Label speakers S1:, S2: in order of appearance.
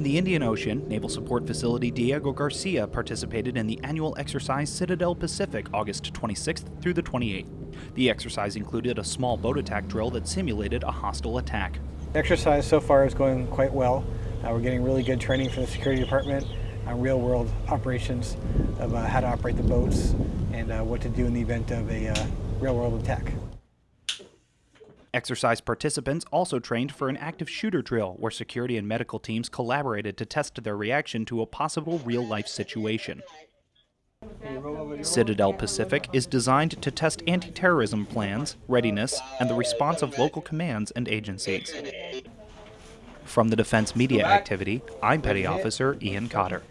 S1: In the Indian Ocean, Naval Support Facility Diego Garcia participated in the annual exercise Citadel Pacific August 26th through the 28th. The exercise included a small boat attack drill that simulated a hostile attack.
S2: The exercise so far is going quite well. Uh, we're getting really good training from the security department on real world operations of uh, how to operate the boats and uh, what to do in the event of a uh, real world attack.
S1: Exercise participants also trained for an active shooter drill where security and medical teams collaborated to test their reaction to a possible real life situation. Citadel Pacific is designed to test anti terrorism plans, readiness, and the response of local commands and agencies. From the Defense Media Activity, I'm Petty Officer Ian Cotter.